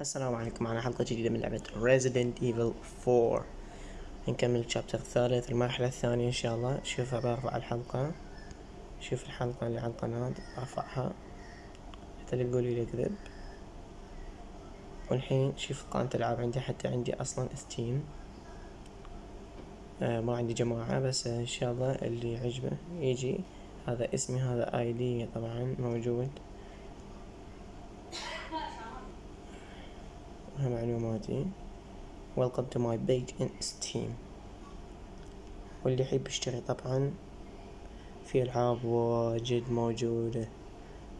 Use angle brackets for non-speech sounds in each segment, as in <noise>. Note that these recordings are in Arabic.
السلام عليكم. معنا حلقة جديدة من لعبة Resident Evil 4 نكمل الشابتر الثالث المرحلة الثانية إن شاء الله. شوفها برفع الحلقة. شوف الحلقة اللي على القناة برفعها حتى لا تقولي لي كذب والحين شوف قائمة الألعاب عندي حتى عندي أصلا ستيم آه ما عندي جماعة بس إن شاء الله اللي يعجبه يجي. هذا اسمي هذا اي دي طبعا موجود. معلوماتي. Welcome to my page in Steam واللي يحب يشتري طبعا في ألعاب واجد موجودة.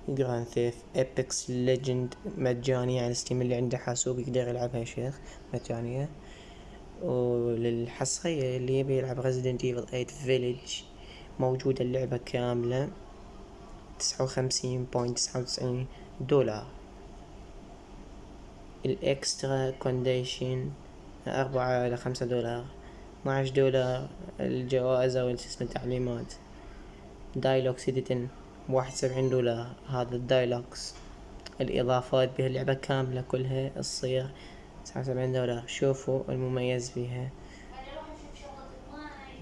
Grand Theft Apex Legend مجانية على Steam اللي عنده حاسوب يقدر يلعبها يا شيخ مجانية. وللحصرية اللي يبي يلعب Resident Evil 8 Village موجودة اللعبة كاملة. تسعة وخمسين point تسعة وتسعين دولار. الإكسترا كونديشن أربعة إلى خمسة دولار اثناعش دولار الجوائز أو اسم التعليمات. دايلوكس إديتن واحد وسبعين دولار هذا الدايلوكس. الإضافات بها اللعبة كاملة كلها تصير تسعة وسبعين دولار. شوفوا المميز فيها.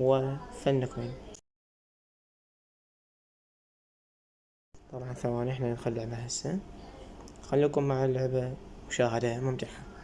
وفنكم. طبعا ثواني إحنا ندخل لعبة هسه. خليكم مع اللعبة. مشاهدة ممتعة.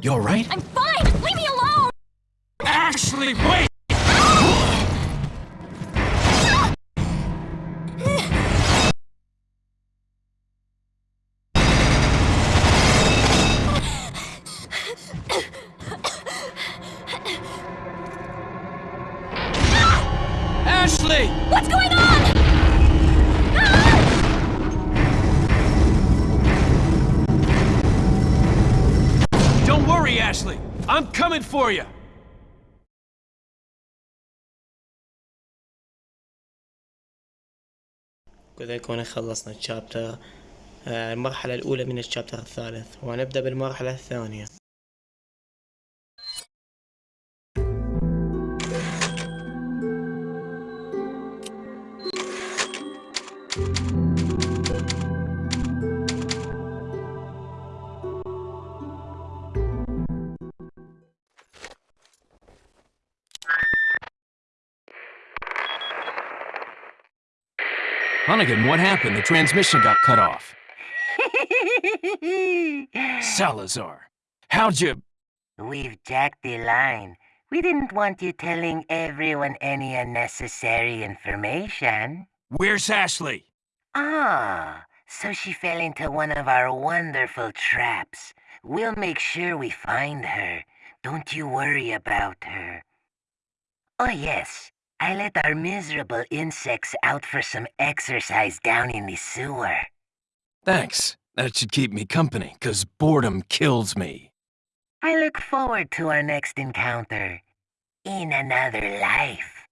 You alright? I'm fine! Leave me alone! Ashley, wait! For you. كذا يكون خلصنا الشابتر آه، المرحلة الأولى من الشابتر الثالث ونبدأ بالمرحلة الثانية Hunnigan, what happened? The transmission got cut off. <laughs> Salazar, how'd you... We've jacked the line. We didn't want you telling everyone any unnecessary information. Where's Ashley? Ah, so she fell into one of our wonderful traps. We'll make sure we find her. Don't you worry about her. Oh yes, I let our miserable insects out for some exercise down in the sewer. Thanks. That should keep me company, 'cause boredom kills me. I look forward to our next encounter. In another life.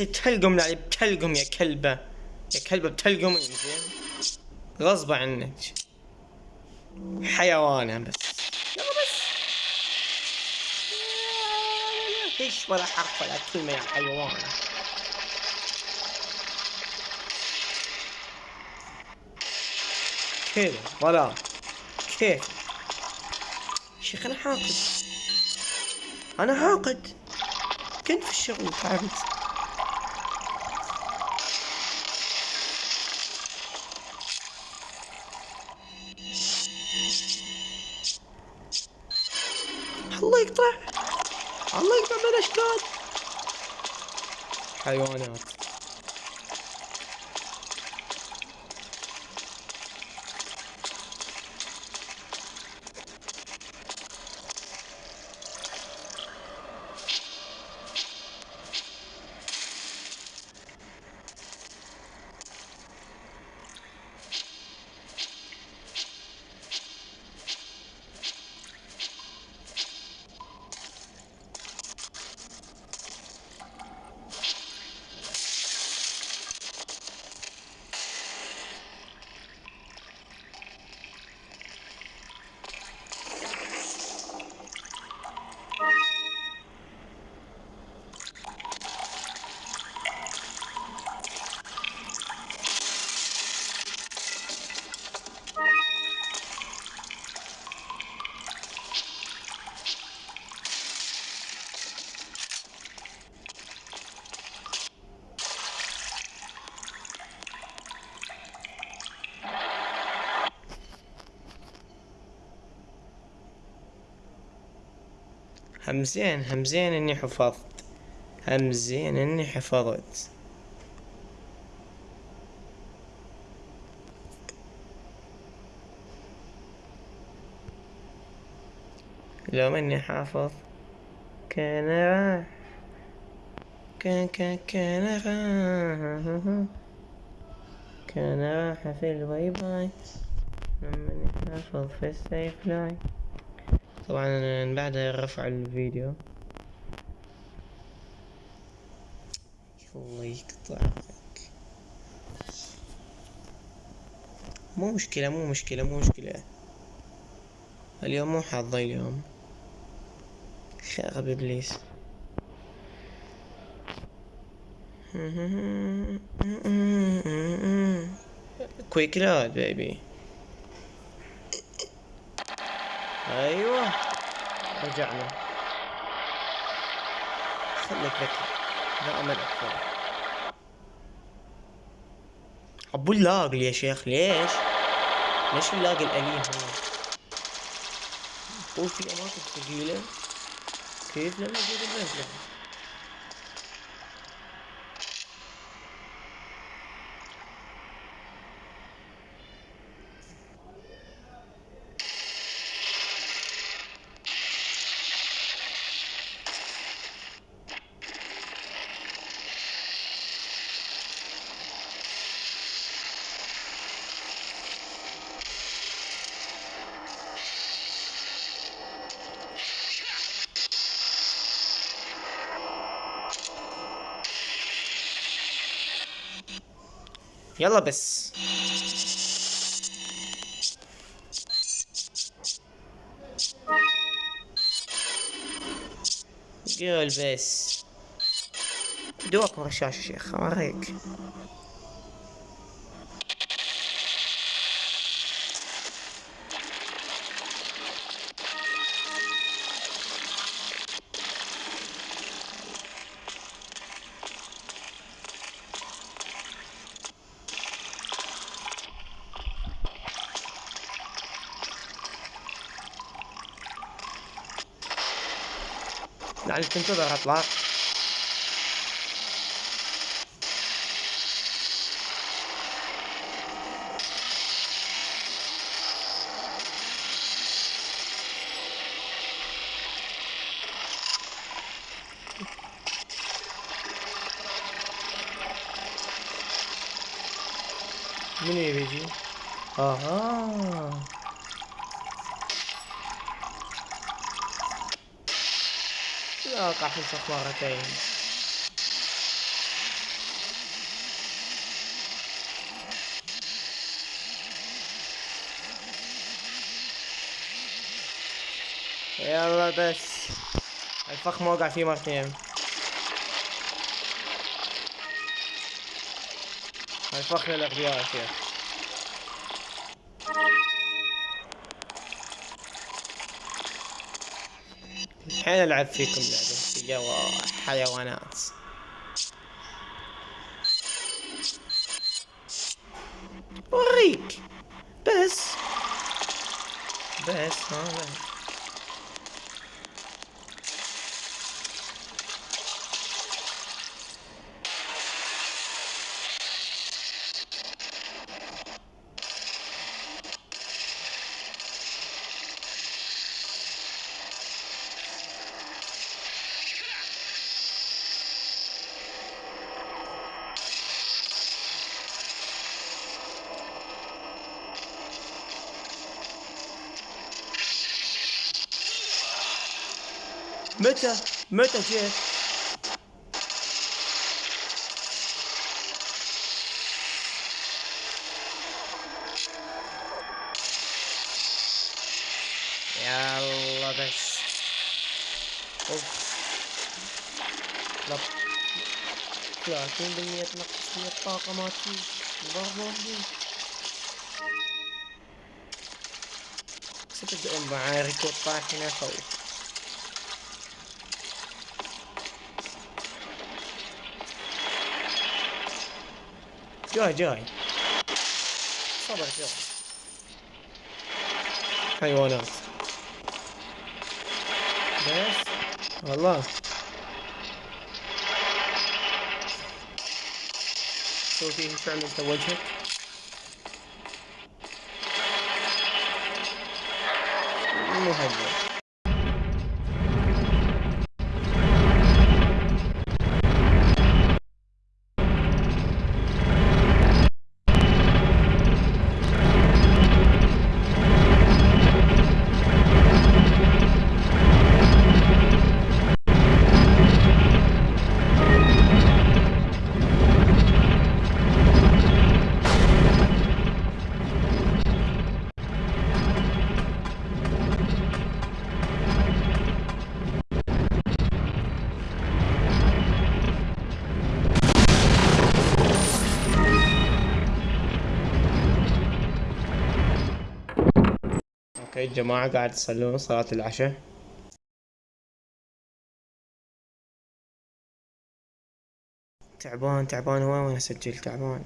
أنت بتلقم يعني بتلقم يا كلبة. يا كلبة بتلقم زين غصب عنك. حيوانة بس. يلا بس. إيش ولا حرف ولا كلمة يا حيوان كذا ولا. كيف؟ شيخ أنا حاقد. أنا حاقد. كنت في الشغل تعبت همزين همزين إني حفظت. همزين إني حفظت. لو إني حافظ كان راح كان كان كان راح كان راح في الواي باي لما إني حافظ في السيف لاين طبعا بعد رفع الفيديو. الله يقطعك مو مشكلة مو مشكلة مو مشكلة. اليوم مو حظي اليوم. شغب إبليس. كويك لود بيبي أيوه. رجعنا. خليك ذكي لا امل أكثر أبو اللاق يا شيخ ليش؟ ليش اللاق الأليم؟ هو؟ في أماكن ثقيلة. كيف؟ لما أجيب البنزلة يلا بس. قول بس. دوك ورا الشاشة شيخ اوريك يعني تنتظر اطلع من يبي يجي؟ أها لا سأقع في الفخ مرتين. يلا بس. الفخ ما وقع فيه مرتين. الفخ للأغبياء يا شيخ. الحين العب فيكم لعبة يا حيوانات. Mutten, muttetje. Ja, wat oh. is. Lap. Ja, toen ben je het nog meer pakken, maar Waarom niet? Zit op de onwaarde recordpagina hoog. جاي جاي. صبر جاي. حيوانات بس. والله. سوي فيه فعل انت وجهك؟ مهجر أوكي الجماعة قاعد يصلون صلاة العشاء. تعبان تعبان وين وين أسجل؟ تعبان.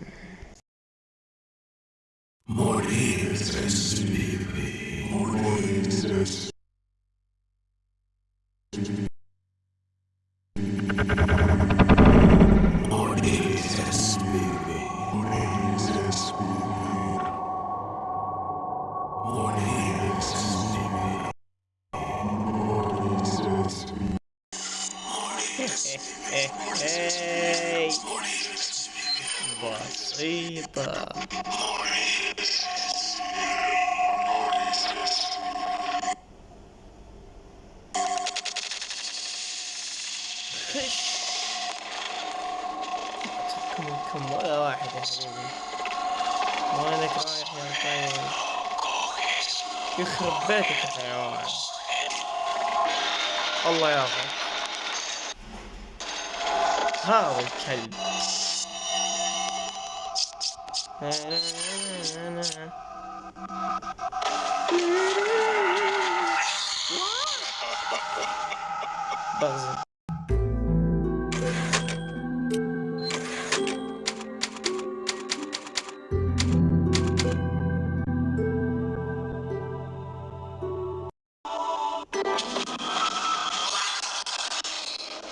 اي بغزة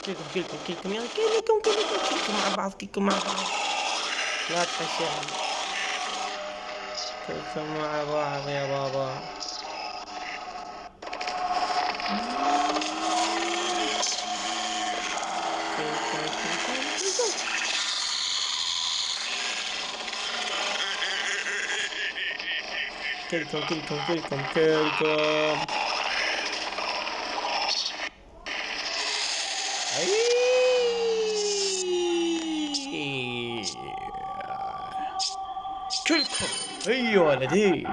كلكم كلكم كلكم يلا كلكم كلكم كلكم مع بعض كلكم مع بعض لا تحشرهم كلكم مع بعض يا بابا كلكم كلكم كلكم كلكم كلكم كلكم كلكم أي. كلكم اي ولدي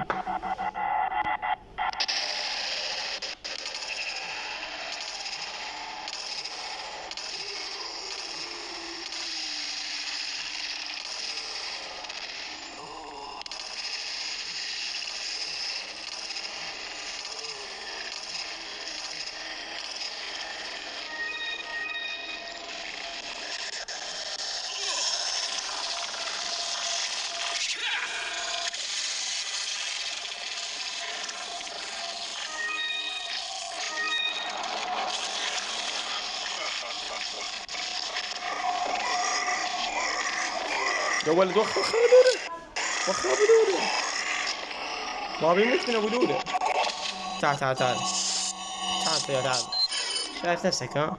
يا ولد وخر وخر ابو دودة. وخر ابو دودة. ما بيموت من أبو دودة. تعال تعال تعال. تعال تعال شايف نفسك ها؟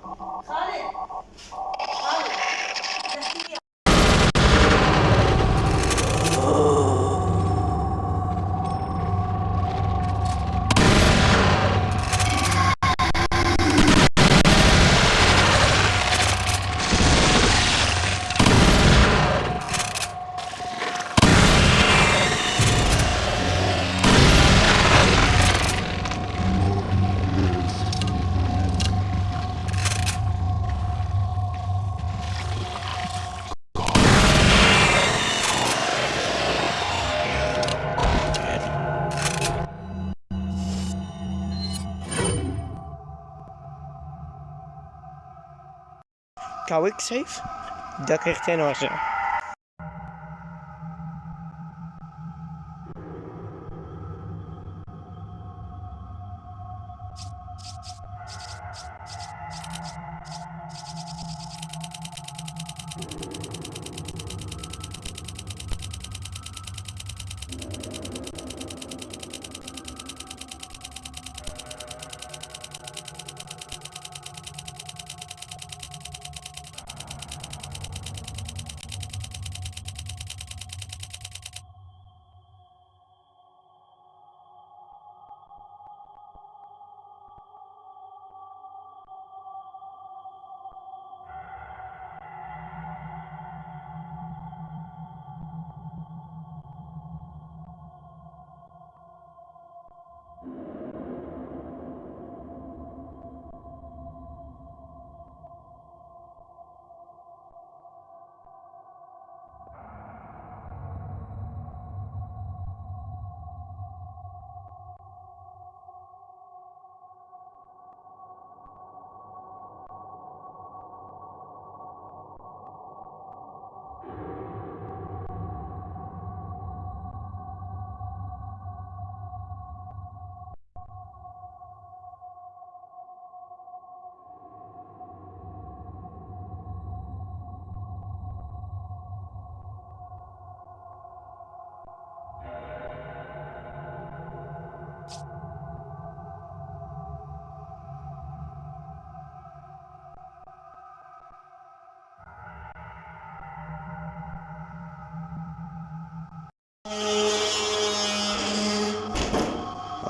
hou ik safe, dat krijgt hij nou zo.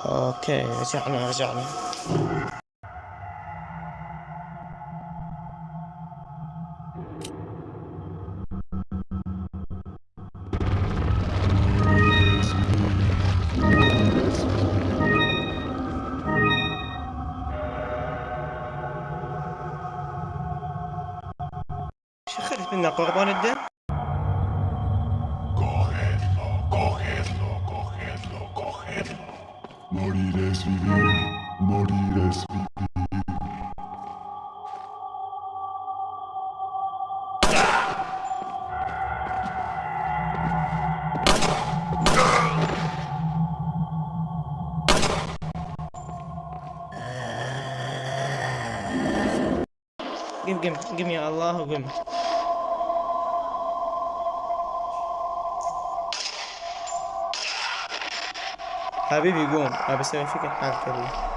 أوكي رجعنا رجعنا قم قم قم يا الله وقم. حبيبي قوم ابى أسوي فيك الحركة دي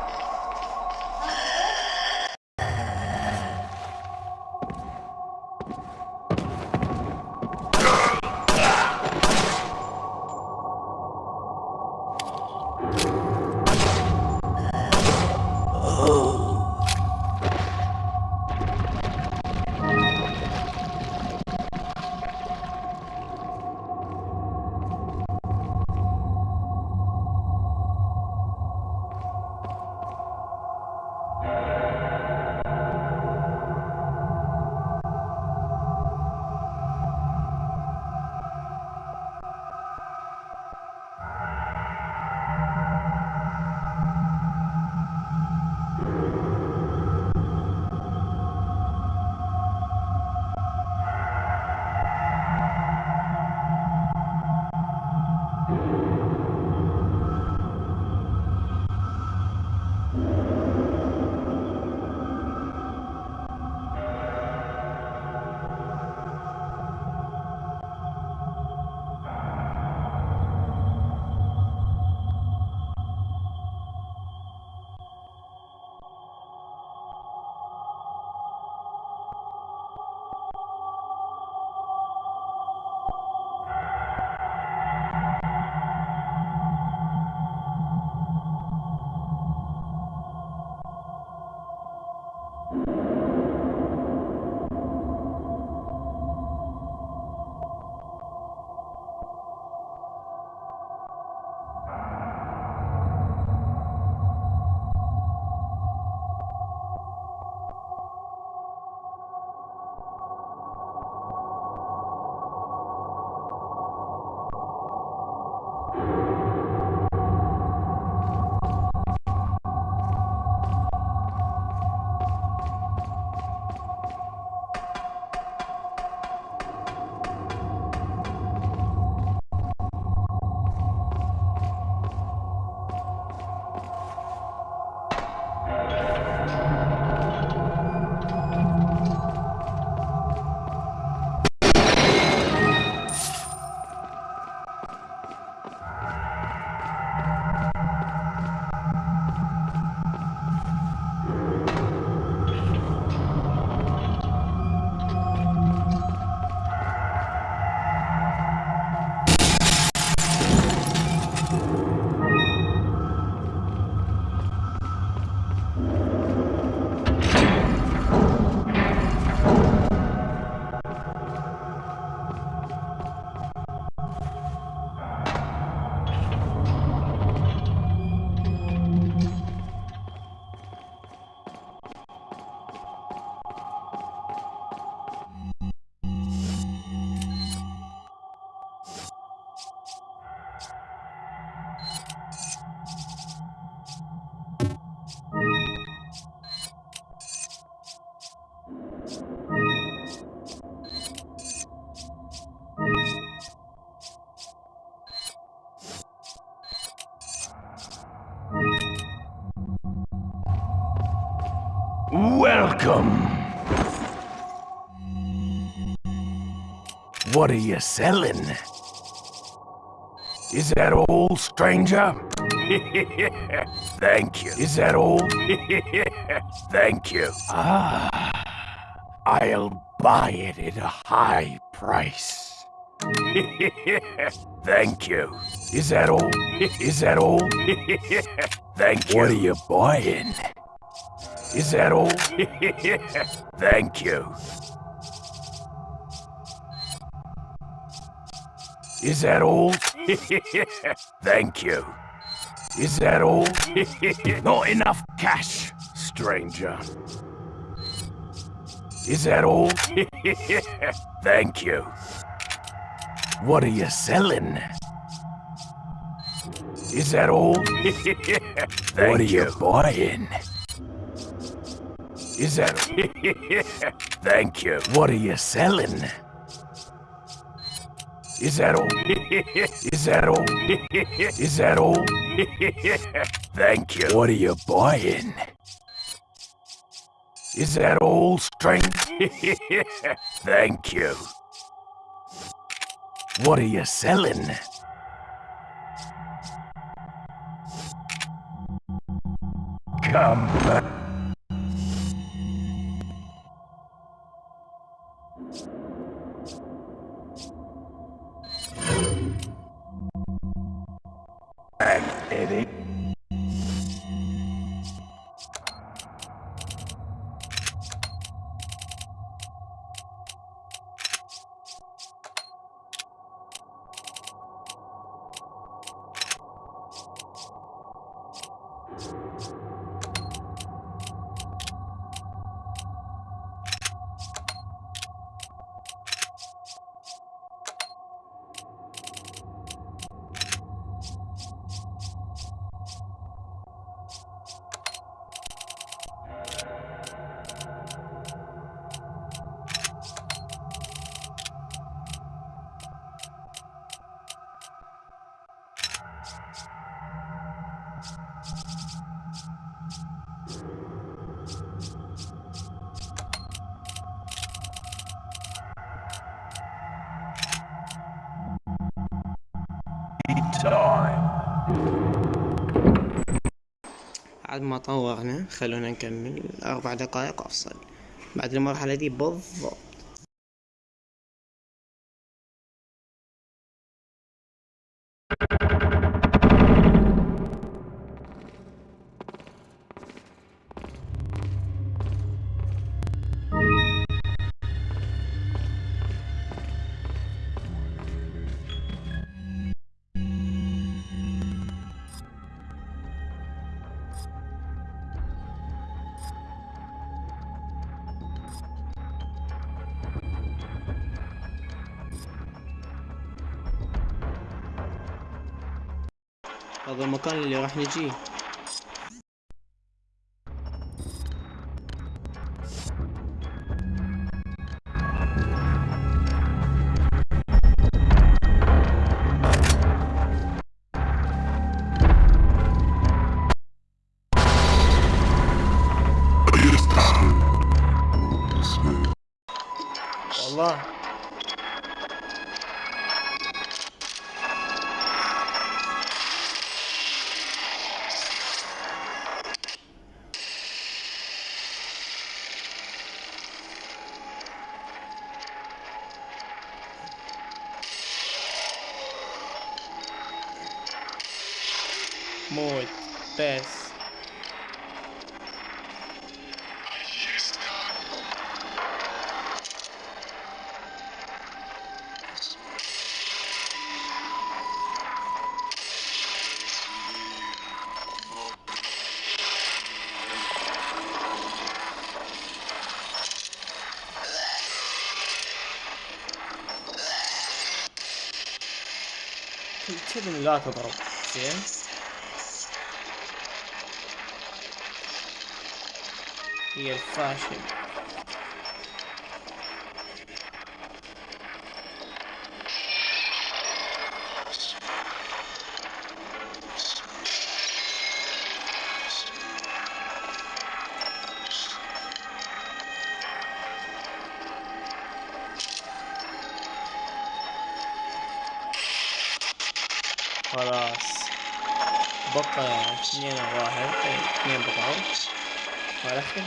Welcome. What are you selling? Is that all, stranger? <laughs> Thank you. Is that all? <laughs> Thank you. Ah, I'll buy it at a high price. <laughs> Thank you. Is that all? Is that all? Thank you. What are you buying? Is that all? <laughs> Thank you. Is that all? <laughs> Thank you. Is that all? Not enough cash, stranger. Is that all? <laughs> Thank you. What are you selling? Is that all? what are you buying? Is that... <laughs> Thank you. What are you selling? Is that all? <laughs> Is that all? <laughs> Is that all? Thank you. What are you buying? Is that all, strength? Thank you. What are you selling? Come back. بعد ما طورنا خلونا نكمل أربع دقائق أفصل بعد المرحلة دي بالضبط هذا المكان اللي راح نجيه. كذا لا تضرب زين. هي الفاشل.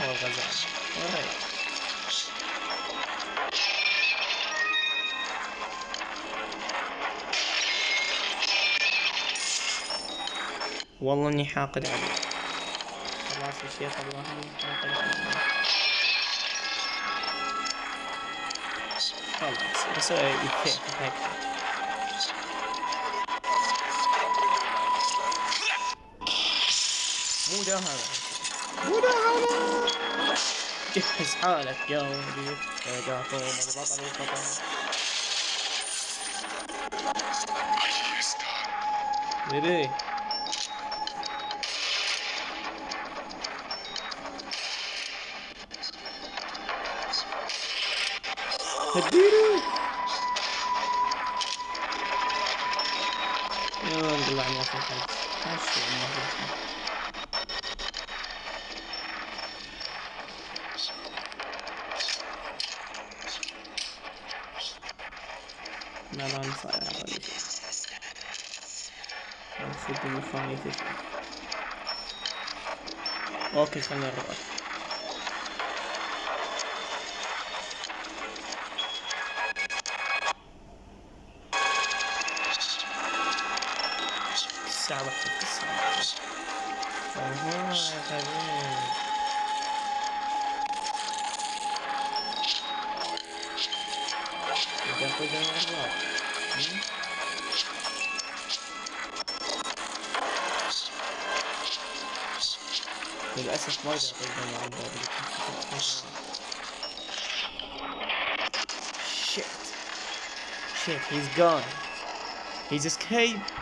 هو الغزال alright والله اني حاقد عليه. خلاص يا شيخ والله اني حاقد خلاص بسوي الفيك هيك مو ده هذا. مو ده هذا جهز حالك يا ولدي رجعتم البطل الخطر ليه هديله يا نطلع ما في حد ماشي ما في حد que se han. He's gone. He's escaped.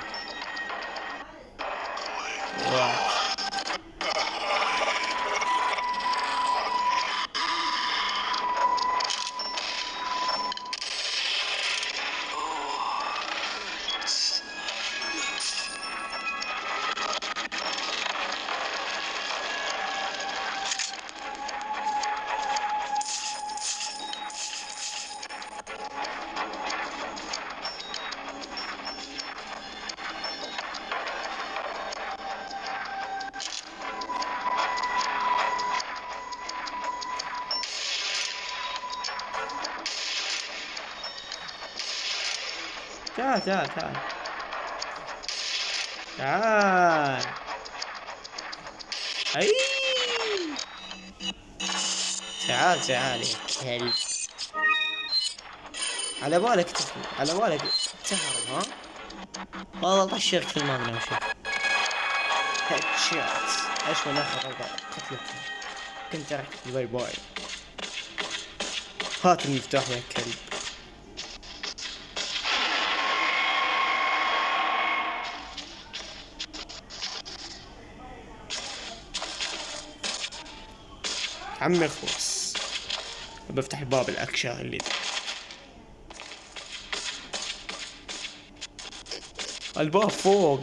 تعال تعال تعال. تعال. أي. تعال تعال. يا كلب على بالك تفهم على بالك تهرب ها؟ والله طشرت في المبنى وشوف headshot إيش من اخر قتلك كنت رحت bye bye. هات المفتاح يا كلب. عمي اخلص بفتح باب الاكشا اللي ده. الباب فوق.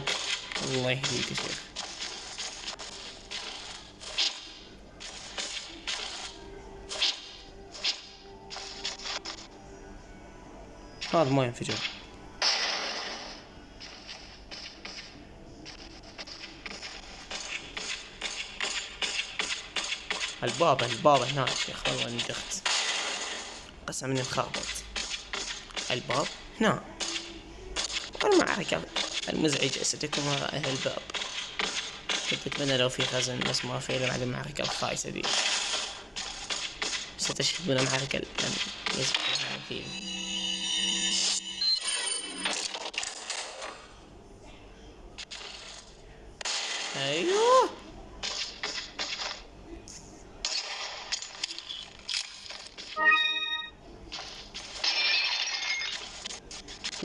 الله يهديك يا شيخ. هذا ما ينفجر. الباب الباب هناك يا اني دخت قسم اني مخربط الباب هنا. والمعركة المزعجة ستكون وراء أهل الباب. كنت أتمنى لو في خزن بس ما في إلا بعد المعركة الخايسة دي. ستشهدون معركة لم يسبق مثيل أيوه.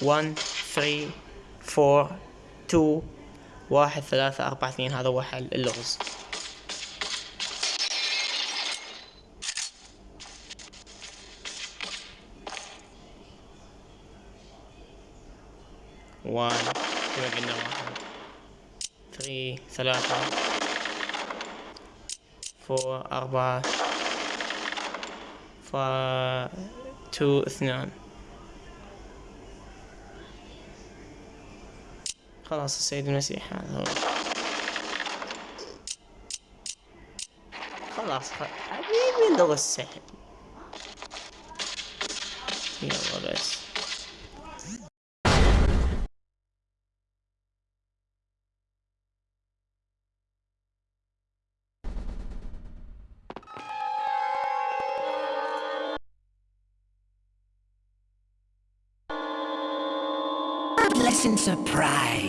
One three four two. واحد ثلاثة أربعة اثنين. هذا هو حل اللغز. One. كذا قلنا واحد. Three ثلاثة. Four أربعة. ف two اثنان. خلاص السيد المسيح هذا هو خلاص حبيبي لغة السحب يلا بس pleasant surprise.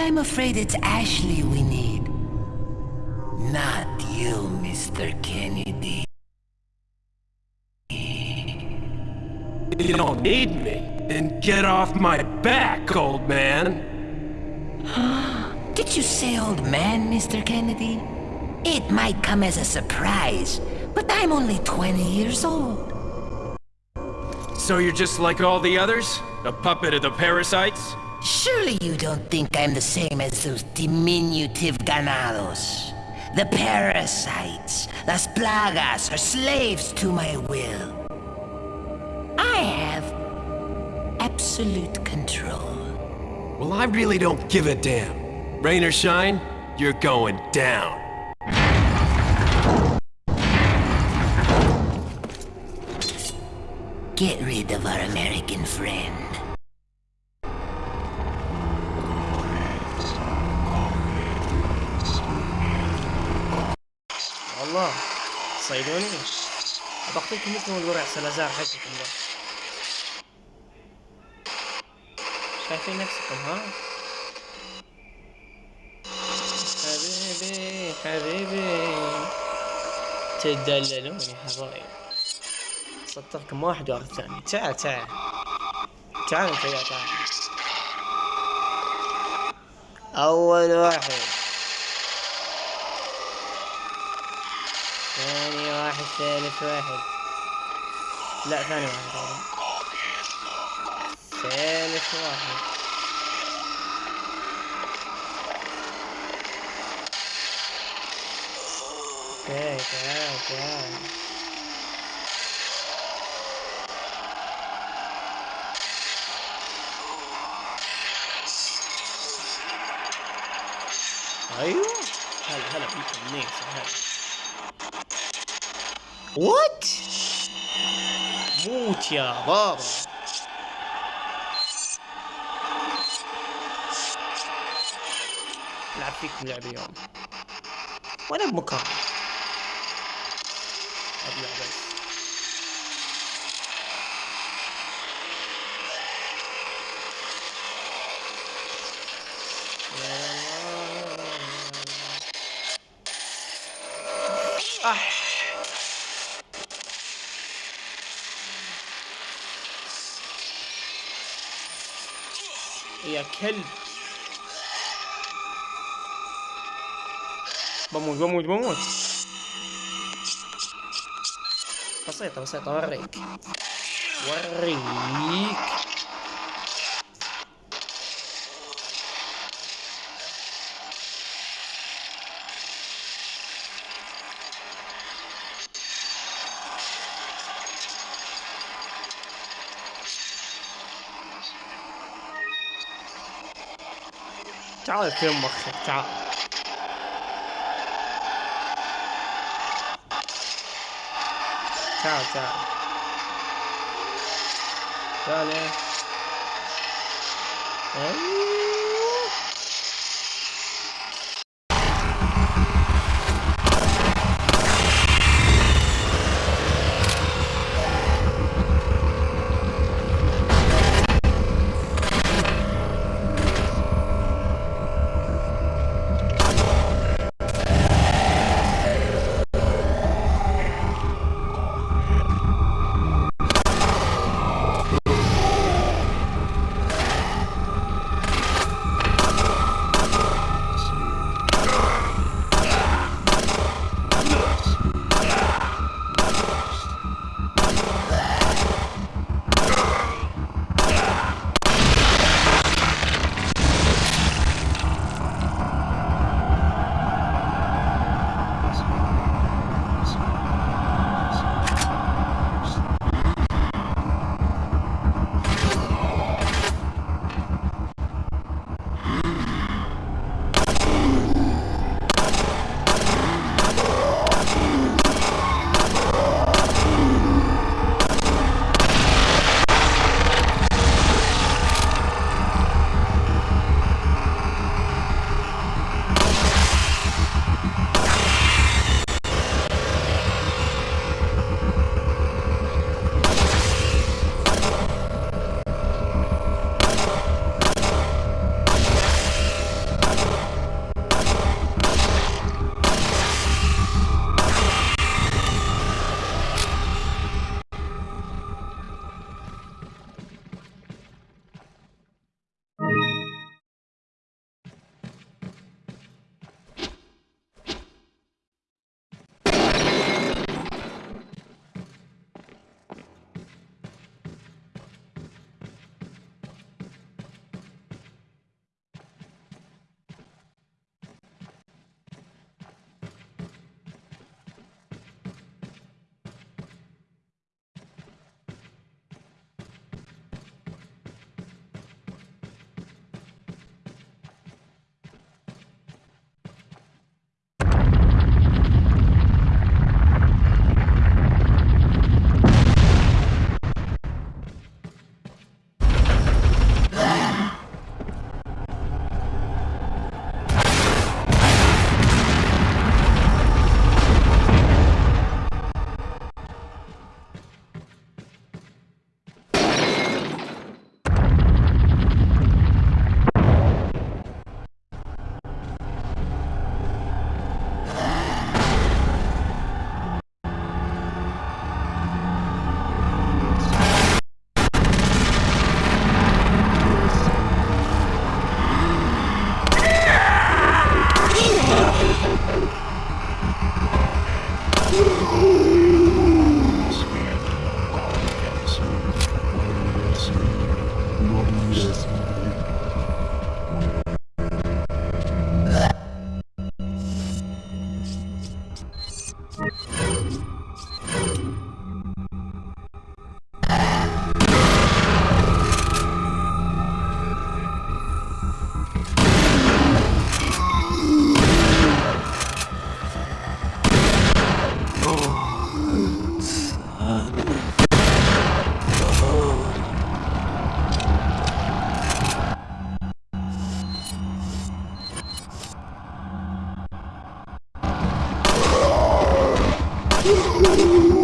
I'm afraid it's Ashley we need. Not you, Mr. Kennedy. You don't need me. Then get off my back, old man. <gasps> Did you say old man, Mr. Kennedy? It might come as a surprise, but I'm only 20 years old. So you're just like all the others? A puppet of the parasites? Surely you don't think I'm the same as those diminutive ganados. The parasites, las plagas, are slaves to my will. I have absolute control. Well, I really don't give a damn. Rain or shine, you're going down. Get rid of our American friend. صيدوني بقتلكم مثل الورع سلازار حقكم ده شايفين نفسكم ها؟ حبيبي حبيبي. تدللون يا حبايب. صدقكم واحد ورا الثاني تعال تعال. تعال أنت يا تعال أول واحد. ثاني واحد ثالث واحد. لا ثاني واحد ثالث واحد. أوكي تعال تعال أيوه. هلا هلا بيكم نيس هلا وات موت يا بابا. لعب فيكم لعب اليوم. وأنا بمكان أبلع بس. كلب بموت بموت بموت بسيطة بسيطة وريك وريك تعال في مخك تعال تعال. تعال تعال إيه. ¡Gracias!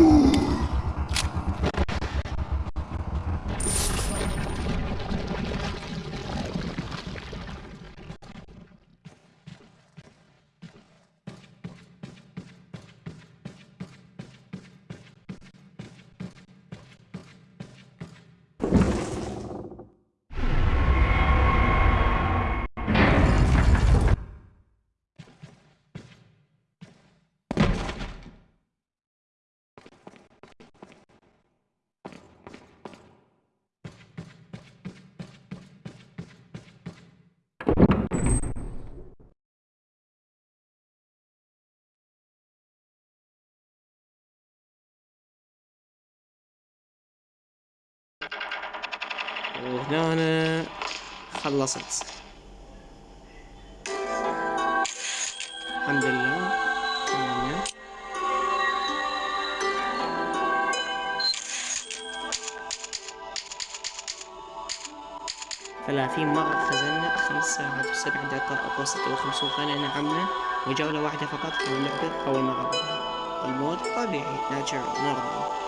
وهنا خلصت. الحمد لله. ثلاثين مرة خزنا خمس ساعات وسبع دقائق وستة وخمسون ثانية نعمنا وجولة واحدة فقط اللعبة أول مرة. المود طبيعي ناتشرال نورمال